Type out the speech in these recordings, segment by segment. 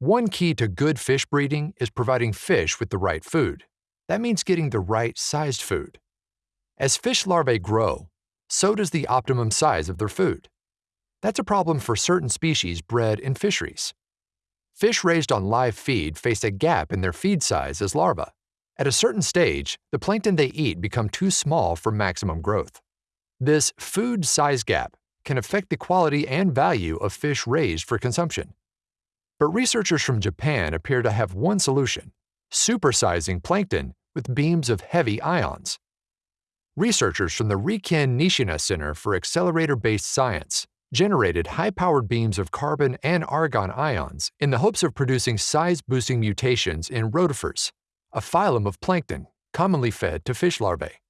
One key to good fish breeding is providing fish with the right food. That means getting the right sized food. As fish larvae grow, so does the optimum size of their food. That's a problem for certain species bred in fisheries. Fish raised on live feed face a gap in their feed size as larvae. At a certain stage, the plankton they eat become too small for maximum growth. This food size gap can affect the quality and value of fish raised for consumption. But researchers from Japan appear to have one solution supersizing plankton with beams of heavy ions. Researchers from the Riken Nishina Center for Accelerator Based Science generated high powered beams of carbon and argon ions in the hopes of producing size boosting mutations in rotifers, a phylum of plankton commonly fed to fish larvae.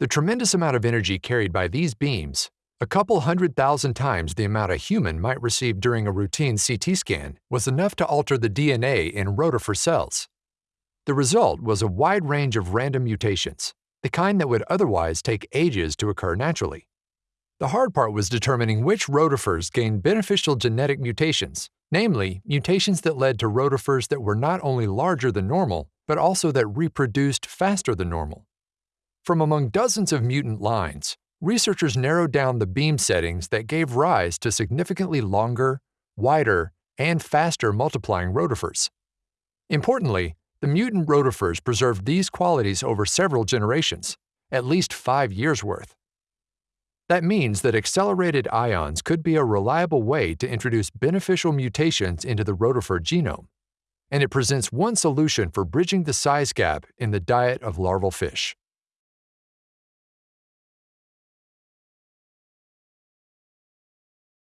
The tremendous amount of energy carried by these beams a couple hundred thousand times the amount a human might receive during a routine CT scan was enough to alter the DNA in rotifer cells. The result was a wide range of random mutations, the kind that would otherwise take ages to occur naturally. The hard part was determining which rotifers gained beneficial genetic mutations, namely, mutations that led to rotifers that were not only larger than normal, but also that reproduced faster than normal. From among dozens of mutant lines, researchers narrowed down the beam settings that gave rise to significantly longer, wider, and faster multiplying rotifers. Importantly, the mutant rotifers preserved these qualities over several generations, at least five years' worth. That means that accelerated ions could be a reliable way to introduce beneficial mutations into the rotifer genome, and it presents one solution for bridging the size gap in the diet of larval fish.